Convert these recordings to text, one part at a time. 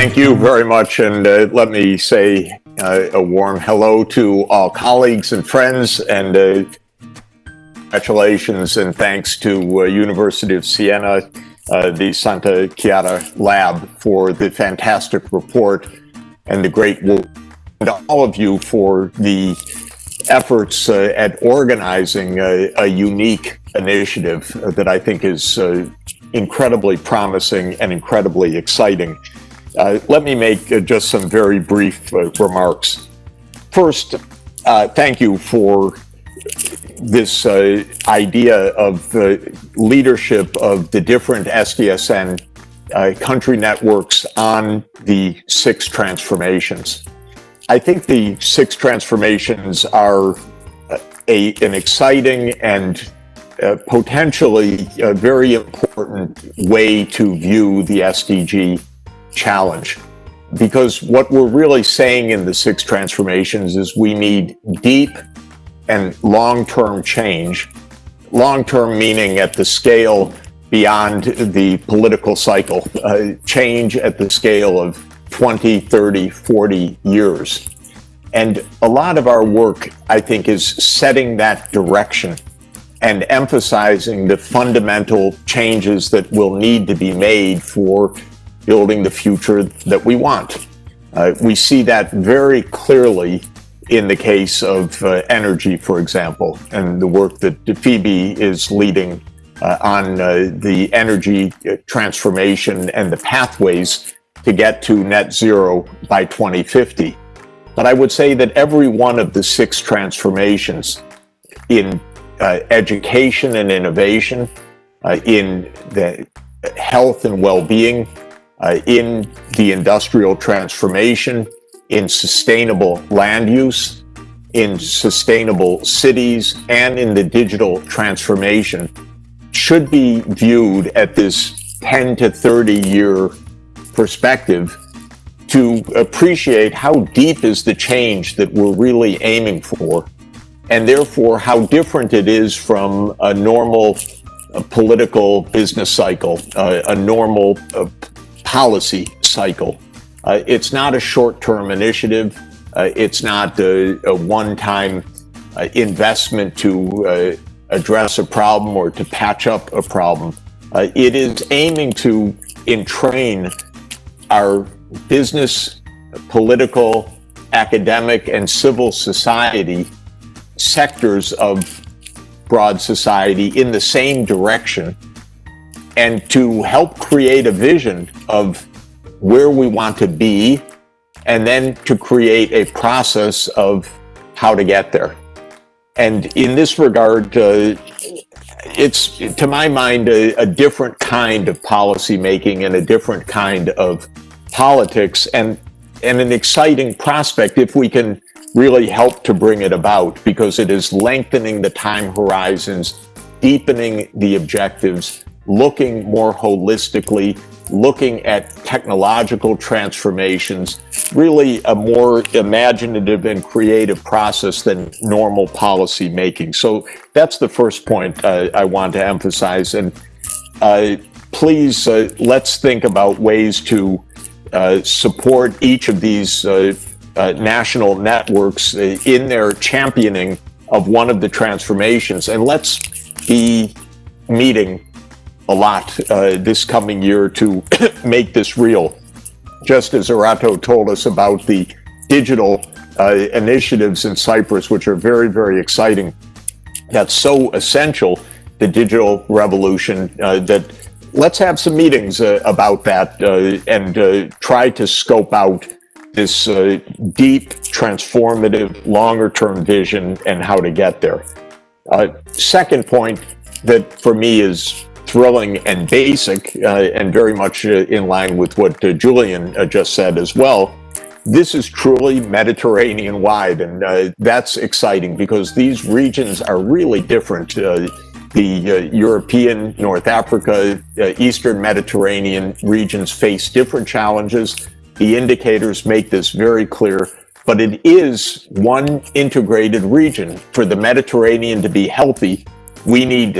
Thank you very much, and uh, let me say uh, a warm hello to all colleagues and friends, and uh, congratulations and thanks to uh, University of Siena, uh, the Santa Chiara Lab for the fantastic report and the great work, and all of you for the efforts uh, at organizing a, a, unique initiative that I think is incredibly promising and incredibly exciting. Uh, let me make uh, just some very brief uh, remarks. First, uh, thank you for this uh, idea of the leadership of the different SDSN uh, country networks on the six transformations. I think the six transformations are a, an exciting and potentially very important way to view the SDG challenge. Because what we're really saying in the six transformations is we need deep and long-term change. Long-term meaning at the scale beyond the political cycle, uh, change at the scale of 20, 30, 40 years. And a lot of our work, I think, is setting that direction and emphasizing the fundamental changes that will need to be made for building the future that we want. Uh, we see that very clearly in the case of uh, energy, for example, and the work that Phoebe is leading uh, on uh, the energy uh, transformation and the pathways to get to net zero by 2050. But I would say that every one of the six transformations in uh, education and innovation, in the health and well-being, uh, in the industrial transformation, in sustainable land use, in sustainable cities, and in the digital transformation should be viewed at this 10 to 30 year perspective to appreciate how deep is the change that we're really aiming for, and therefore how different it is from a normal a political business cycle, uh, a normal uh, policy cycle. Uh, it's not a short-term initiative. Uh, it's not a, a one-time uh, investment to uh, address a problem or to patch up a problem. Uh, it is aiming to entrain our business, political, academic, and civil society sectors of broad society in the same direction and to help create a vision of where we want to be and then to create a process of how to get there. And in this regard, uh, it's, to my mind, a, a, different kind of policy making and a different kind of politics and, and an exciting prospect if we can really help to bring it about because it is lengthening the time horizons, deepening the objectives, looking more holistically, looking at technological transformations, really a more imaginative and creative process than normal policy making. So that's the first point uh, I want to emphasize. And uh, please, uh, let's think about ways to uh, support each of these uh, uh, national networks in their championing of one of the transformations. And let's be meeting a lot uh, this coming year to make this real. Just as Arato told us about the digital uh, initiatives in Cyprus, which are very, very exciting. That's so essential, the digital revolution, uh, that let's have some meetings uh, about that uh, and uh, try to scope out this deep, transformative, longer-term vision and how to get there. second point that for me is thrilling and basic, uh, and very much uh, in line with what uh, Julian uh, just said as well. This is truly Mediterranean wide, and uh, that's exciting because these regions are really different. Uh, the European, North Africa, Eastern Mediterranean regions face different challenges. The indicators make this very clear, but it is one integrated region. For the Mediterranean to be healthy, we need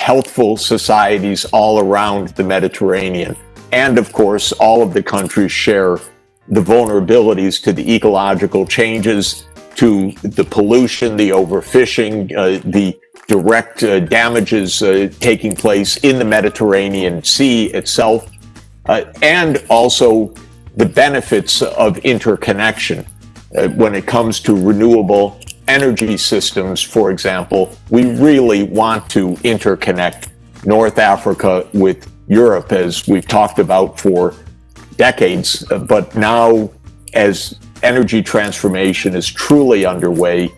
healthful societies all around the Mediterranean. And of course, all of the countries share the vulnerabilities to the ecological changes, to the pollution, the overfishing, uh, the direct uh, damages uh, taking place in the Mediterranean Sea itself, uh, and also the benefits of interconnection. Uh, when it comes to renewable energy systems, for example, we really want to interconnect North Africa with Europe, as we've talked about for decades. But now, as energy transformation is truly underway,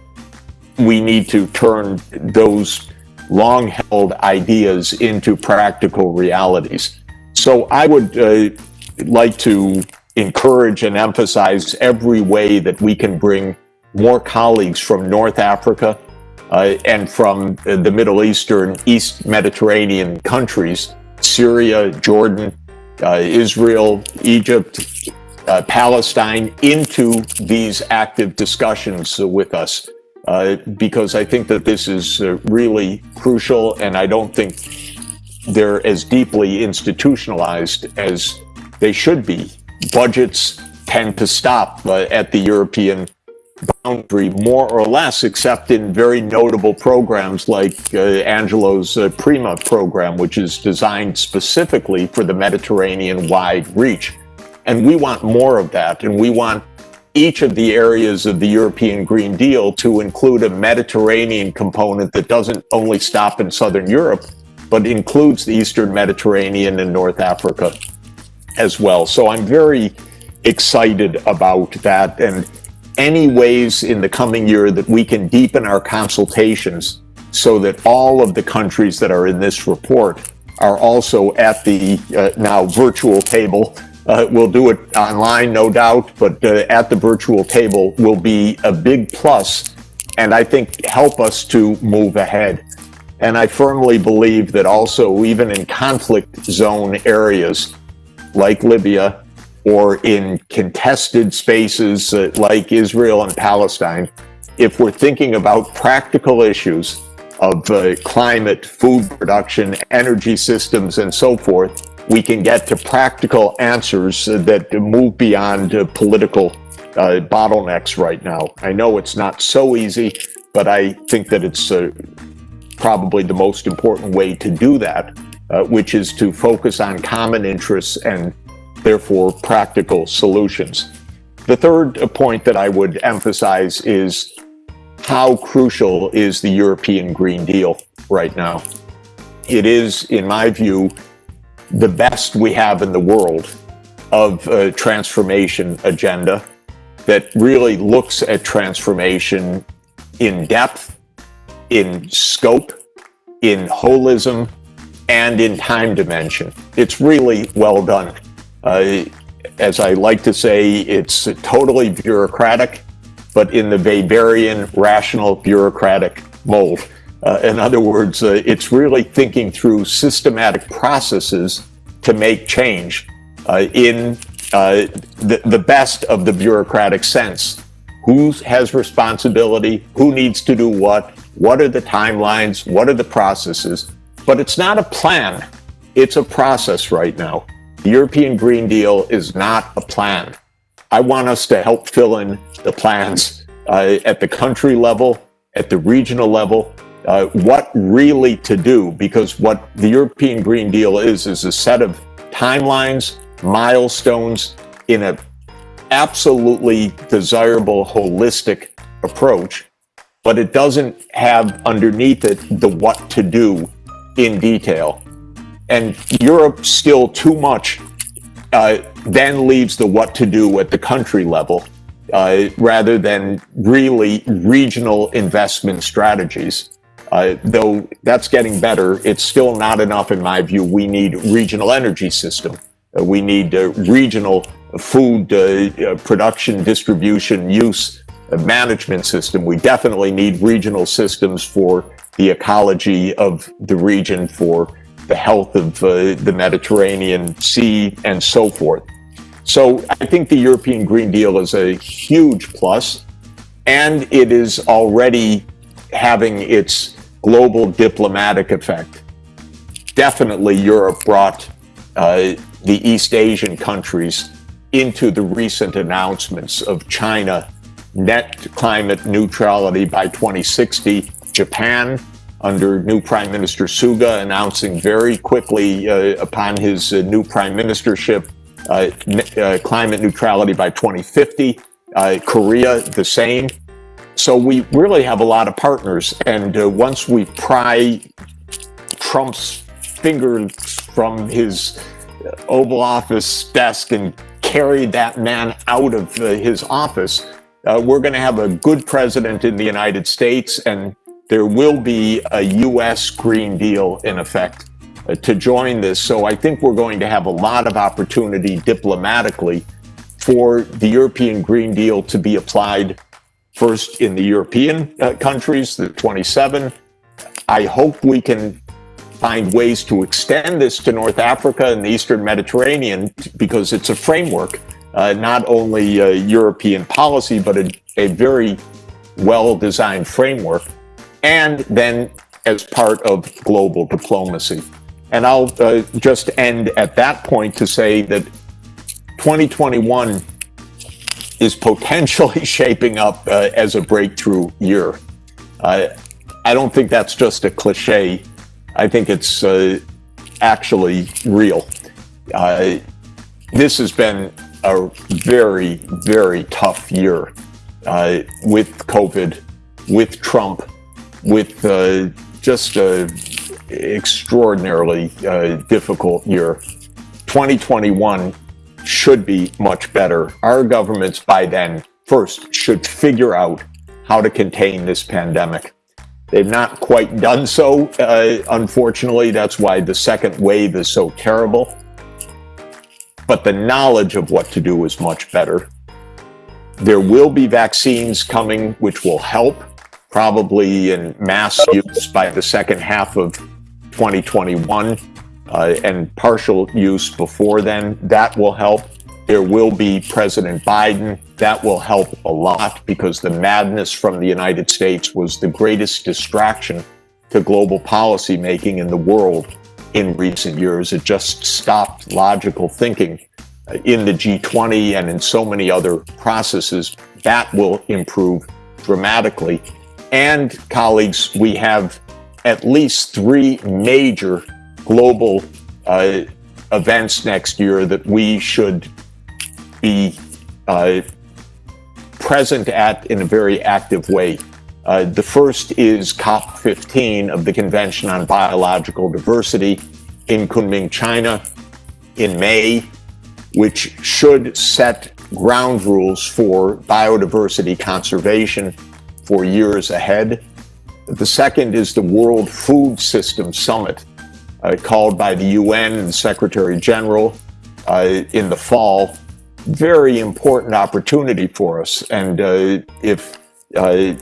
we need to turn those long held ideas into practical realities. So I would uh, like to encourage and emphasize every way that we can bring more colleagues from North Africa uh, and from the Middle Eastern, East Mediterranean countries, Syria, Jordan, uh, Israel, Egypt, uh, Palestine, into these active discussions with us. Uh, because I think that this is uh, really crucial, and I don't think they're as deeply institutionalized as they should be. Budgets tend to stop uh, at the European boundary more or less, except in very notable programs like uh, Angelo's uh, Prima program, which is designed specifically for the Mediterranean wide reach. And we want more of that. And we want each of the areas of the European Green Deal to include a Mediterranean component that doesn't only stop in Southern Europe, but includes the Eastern Mediterranean and North Africa as well. So I'm very excited about that. And any ways in the coming year that we can deepen our consultations so that all of the countries that are in this report are also at the uh, now virtual table. Uh, we'll do it online, no doubt, but uh, at the virtual table will be a big plus and I think help us to move ahead. And I firmly believe that also, even in conflict zone areas like Libya, or in contested spaces uh, like Israel and Palestine, if we're thinking about practical issues of uh, climate, food production, energy systems, and so forth, we can get to practical answers that move beyond uh, political uh, bottlenecks right now. I know it's not so easy, but I think that it's uh, probably the most important way to do that, which is to focus on common interests and therefore practical solutions. The third point that I would emphasize is how crucial is the European Green Deal right now. It is, in my view, the best we have in the world of a transformation agenda that really looks at transformation in depth, in scope, in holism, and in time dimension. It's really well done. As I like to say, it's totally bureaucratic, but in the Weberian rational bureaucratic mold. Uh, in other words, uh, it's really thinking through systematic processes to make change uh, in uh, the, the best of the bureaucratic sense. Who has responsibility? Who needs to do what? What are the timelines? What are the processes? But it's not a plan. It's a process right now. The European Green Deal is not a plan. I want us to help fill in the plans uh, at the country level, at the regional level, uh, what really to do, because what the European Green Deal is, is a set of timelines, milestones in an absolutely desirable, holistic approach, but it doesn't have underneath it the what to do in detail. And Europe still too much uh, then leaves the what to do at the country level uh, rather than really regional investment strategies. Uh, though that's getting better, it's still not enough in my view. We need regional energy system. Uh, we need a regional food uh, production, distribution, use management system. We definitely need regional systems for the ecology of the region, for the health of uh, the Mediterranean Sea, and so forth. So I think the European Green Deal is a huge plus, and it is already having its global diplomatic effect. Definitely Europe brought uh, the East Asian countries into the recent announcements of China net climate neutrality by 2060, Japan under new Prime Minister Suga announcing very quickly uh, upon his uh, new prime ministership uh, uh climate neutrality by 2050, uh, Korea the same. So we really have a lot of partners. And uh, once we pry Trump's fingers from his Oval Office desk and carry that man out of his office, we're going to have a good president in the United States, and there will be a U.S. Green Deal in effect uh, to join this. So I think we're going to have a lot of opportunity diplomatically for the European Green Deal to be applied first in the European uh, countries, the 27. I hope we can find ways to extend this to North Africa and the Eastern Mediterranean because it's a framework, uh, not only a European policy, but a, a very well-designed framework, and then as part of global diplomacy. And I'll uh, just end at that point to say that 2021 is potentially shaping up uh, as a breakthrough year. Uh, I don't think that's just a cliche. I think it's uh, actually real. This has been a very, very tough year uh, with COVID, with Trump, with uh, just an extraordinarily uh, difficult year. 2021 should be much better. Our governments by then first should figure out how to contain this pandemic. They've not quite done so, uh, unfortunately. That's why the second wave is so terrible. But the knowledge of what to do is much better. There will be vaccines coming, which will help, probably in mass use by the second half of 2021, uh, and partial use before then. That will help. There will be President Biden. That will help a lot because the madness from the United States was the greatest distraction to global policy making in the world in recent years. It just stopped logical thinking in the G20 and in so many other processes. That will improve dramatically. And colleagues, we have at least three major global uh, events next year that we should be uh, present at in a very active way. Uh, the first is COP15 of the Convention on Biological Diversity in Kunming, China in May, which should set ground rules for biodiversity conservation for years ahead. The second is the World Food System Summit, uh, called by the UN and Secretary General uh, in the fall very important opportunity for us. And uh, if uh,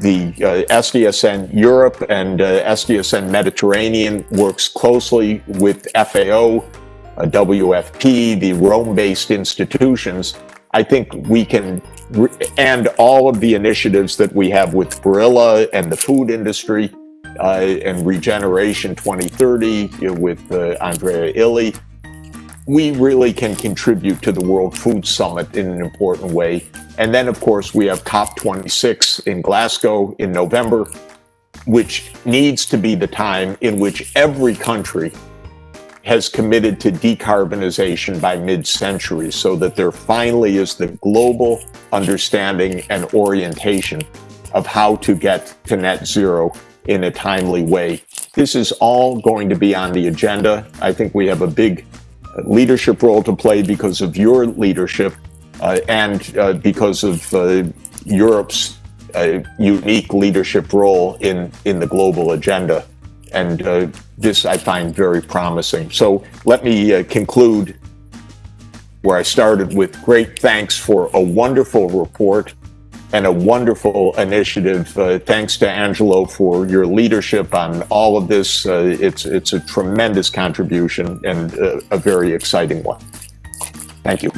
the uh, SDSN Europe and uh, SDSN Mediterranean works closely with FAO, uh, WFP, the Rome-based institutions, I think we can, and all of the initiatives that we have with Barilla and the food industry, uh, and Regeneration 2030 you know, with Andrea Illy, we really can contribute to the World Food Summit in an important way. And then, of course, we have COP26 in Glasgow in November, which needs to be the time in which every country has committed to decarbonization by mid-century so that there finally is the global understanding and orientation of how to get to net zero in a timely way. This is all going to be on the agenda. I think we have a big leadership role to play because of your leadership uh, and uh, because of uh, Europe's uh, unique leadership role in, in the global agenda. And uh, this I find very promising. So let me uh, conclude where I started with great thanks for a wonderful report and a wonderful initiative. Uh, thanks to Angelo for your leadership on all of this. Uh, it's, it's a tremendous contribution and uh, a very exciting one. Thank you.